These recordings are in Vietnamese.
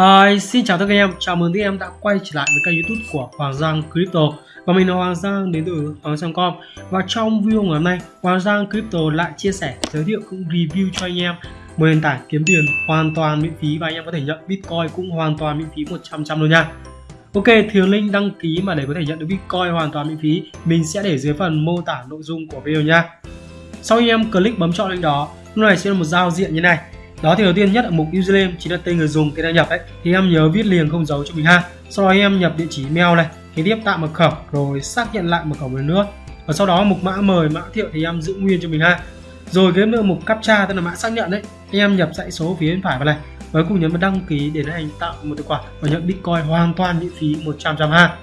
Hi, xin chào tất cả các em, chào mừng các em đã quay trở lại với kênh youtube của Hoàng Giang Crypto. Và mình là Hoàng Giang đến từ Hoàng Giang.com Và trong video ngày hôm nay, Hoàng Giang Crypto lại chia sẻ, giới thiệu cũng review cho anh em. Một nền tảng kiếm tiền hoàn toàn miễn phí và anh em có thể nhận Bitcoin cũng hoàn toàn miễn phí 100% luôn nha. Ok, thì link đăng ký mà để có thể nhận được Bitcoin hoàn toàn miễn phí mình sẽ để dưới phần mô tả nội dung của video nha. Sau khi em click bấm chọn link đó, lúc này sẽ là một giao diện như này đó thì đầu tiên nhất ở mục username, chính là tên người dùng tên đăng nhập đấy thì em nhớ viết liền không dấu cho mình ha. Sau đó em nhập địa chỉ email này, kế tiếp tạo mật khẩu, rồi xác nhận lại mật khẩu một lần nữa. Và sau đó mục mã mời, mã thiệu thì em giữ nguyên cho mình ha. Rồi cái nữa, mục captcha, tức là mã xác nhận đấy em nhập dãy số phía bên phải vào này. Và cùng nhấn vào đăng ký để hành tạo một tài khoản và nhận bitcoin hoàn toàn miễn phí 100 trăm ha.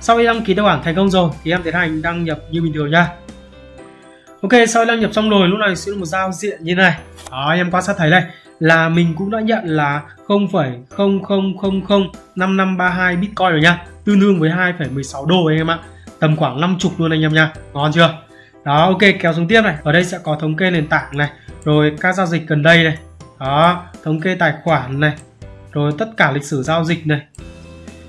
Sau khi đăng ký tài khoản thành công rồi, thì em tiến hành đăng nhập như bình thường nha. Ok, sau đăng nhập xong rồi, lúc này sẽ là một giao diện như này. Đó, em quan sát thấy đây là mình cũng đã nhận là 0,00005532 Bitcoin rồi nha. Tương đương với 2,16 đô anh em ạ. Tầm khoảng 50 luôn anh em nha. Ngon chưa? Đó, ok, kéo xuống tiếp này. Ở đây sẽ có thống kê nền tảng này, rồi các giao dịch gần đây này. Đó, thống kê tài khoản này, rồi tất cả lịch sử giao dịch này.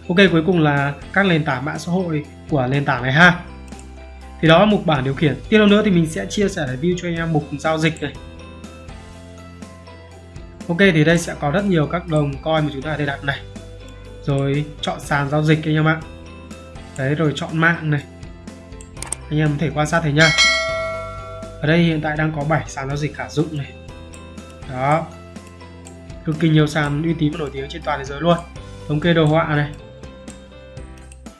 Ok, cuối cùng là các nền tảng mạng xã hội của nền tảng này ha thì đó là mục bảng điều khiển. Tiếp theo nữa thì mình sẽ chia sẻ review cho anh em mục giao dịch này. Ok, thì đây sẽ có rất nhiều các đồng coin mà chúng ta có thể đặt này. Rồi chọn sàn giao dịch anh em ạ. Đấy, rồi chọn mạng này. Anh em có thể quan sát thấy nha. Ở đây hiện tại đang có 7 sàn giao dịch khả dụng này. Đó. Cực kỳ nhiều sàn uy tín và nổi tiếng trên toàn thế giới luôn. Thống kê đồ họa này.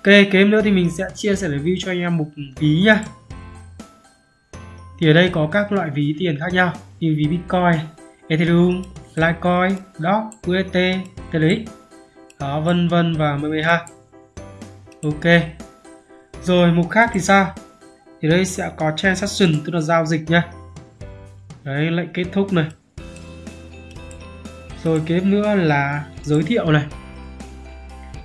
Ok, kế nữa thì mình sẽ chia sẻ review cho anh em mục ví nha. Thì ở đây có các loại ví tiền khác nhau như ví Bitcoin, Ethereum, Litecoin, dog, UST, TRX, đó vân vân và mười ha. Ok. Rồi mục khác thì sao? Thì đây sẽ có transaction tức là giao dịch nhá. Đấy lệnh kết thúc này. Rồi kế nữa là giới thiệu này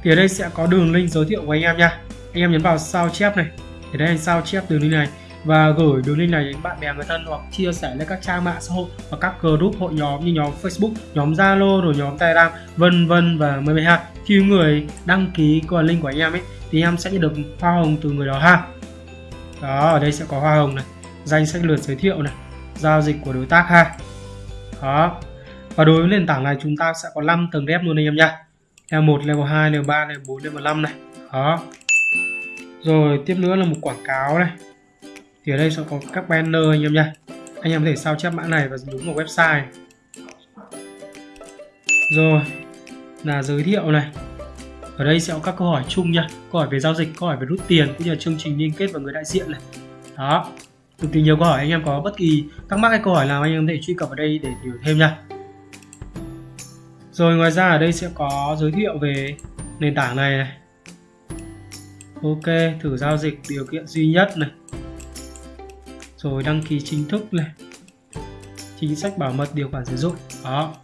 thì ở đây sẽ có đường link giới thiệu của anh em nha anh em nhấn vào sao chép này thì đây anh sao chép đường link này và gửi đường link này đến bạn bè người thân hoặc chia sẻ lên các trang mạng xã hội và các group hội nhóm như nhóm Facebook, nhóm Zalo rồi nhóm Telegram vân vân và mười mấy ha. Khi người đăng ký qua link của anh em ấy thì em sẽ nhận được hoa hồng từ người đó ha. Đó, ở đây sẽ có hoa hồng này, danh sách lượt giới thiệu này, giao dịch của đối tác ha. Đó. Và đối với nền tảng này chúng ta sẽ có 5 tầng rep luôn anh em nha level 1 level 2 level 3 level 4 level 5 này. Đó. Rồi, tiếp nữa là một quảng cáo này. Thì ở đây sẽ có các banner anh em nha. Anh em có thể sao chép mã này và đúng vào website. Rồi, là giới thiệu này. Ở đây sẽ có các câu hỏi chung nha. Câu hỏi về giao dịch, câu hỏi về rút tiền, cũng như là chương trình liên kết và người đại diện này. Đó. Cực kỳ nhiều câu hỏi, anh em có bất kỳ thắc mắc hay câu hỏi nào, anh em có thể truy cập vào đây để hiểu thêm nha rồi ngoài ra ở đây sẽ có giới thiệu về nền tảng này này. Ok, thử giao dịch điều kiện duy nhất này. Rồi đăng ký chính thức này. Chính sách bảo mật điều khoản sử dụng. Đó.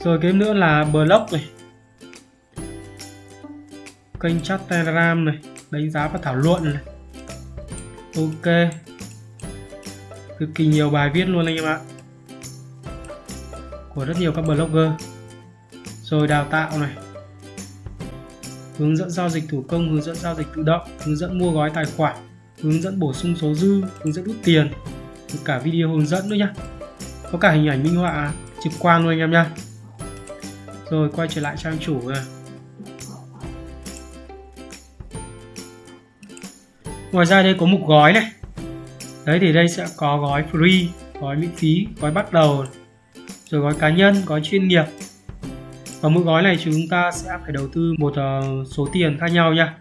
Rồi cái nữa là blog này. Kênh chat telegram này, đánh giá và thảo luận này. Ok. Cực kỳ nhiều bài viết luôn anh em ạ của rất nhiều các blogger. Rồi đào tạo này. Hướng dẫn giao dịch thủ công, hướng dẫn giao dịch tự động, hướng dẫn mua gói tài khoản, hướng dẫn bổ sung số dư, hướng dẫn rút tiền. Cả video hướng dẫn nữa nhá. Có cả hình ảnh minh họa trực quan luôn anh em nhá. rồi quay trở lại trang chủ này. Ngoài ra đây có mục gói này. Đấy, thì đây sẽ có gói free, gói miễn phí, gói bắt đầu rồi gói cá nhân, gói chuyên nghiệp. Và mỗi gói này chúng ta sẽ phải đầu tư một ờ, số tiền khác nhau nha.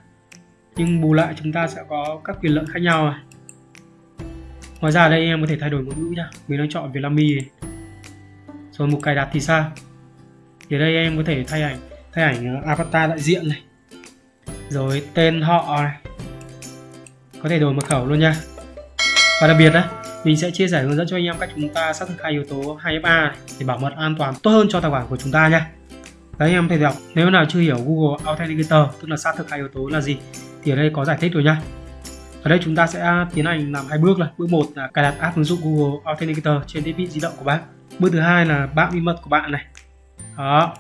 Nhưng bù lại chúng ta sẽ có các quyền lợi khác nhau này. Ngoài ra đây em có thể thay đổi ngôn ngữ nha. Mình đang chọn Vietnamese rồi mục cài đặt thì sao? Thì đây em có thể thay ảnh thay ảnh ờ, avatar đại diện này. Rồi tên họ này. Có thể đổi mật khẩu luôn nha. Và đặc biệt đấy mình sẽ chia sẻ hướng dẫn cho anh em cách chúng ta xác thực hai yếu tố 2FA để bảo mật an toàn tốt hơn cho tài khoản của chúng ta nhé. đấy, anh em thể đọc nếu nào chưa hiểu Google Authenticator, tức là xác thực hai yếu tố là gì, thì ở đây có giải thích rồi nha ở đây chúng ta sẽ tiến hành làm hai bước là. Bước một là cài đặt app ứng dụng Google Authenticator trên thiết bị di động của bạn. Bước thứ hai là bạn bí mật của bạn này. Đó.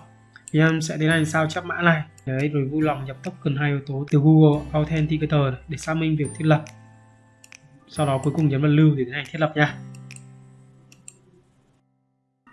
Thì em sẽ tiến hành sao chép mã này. Đấy, rồi vui lòng nhập token hai yếu tố từ Google Authenticator để xác minh việc thiết lập sau đó cuối cùng nhấn vào lưu để tiến hành thiết lập nha.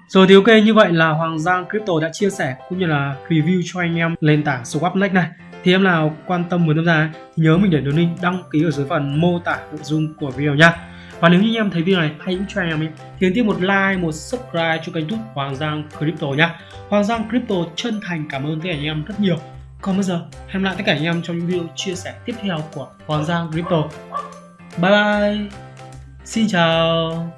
Rồi thì ok, như vậy là Hoàng Giang Crypto đã chia sẻ cũng như là review cho anh em nền tảng Swapnex này. Thì em nào quan tâm muốn tham gia thì nhớ mình để đường link đăng ký ở dưới phần mô tả nội dung của video nha. Và nếu như anh em thấy video này hay cũng cho anh em thì tiếp một like, một subscribe cho kênh youtube Hoàng Giang Crypto nha. Hoàng Giang Crypto chân thành cảm ơn tất cả anh em rất nhiều. Còn bây giờ, hẹn lại tất cả anh em trong những video chia sẻ tiếp theo của Hoàng Giang Crypto bye bye. Xin chào.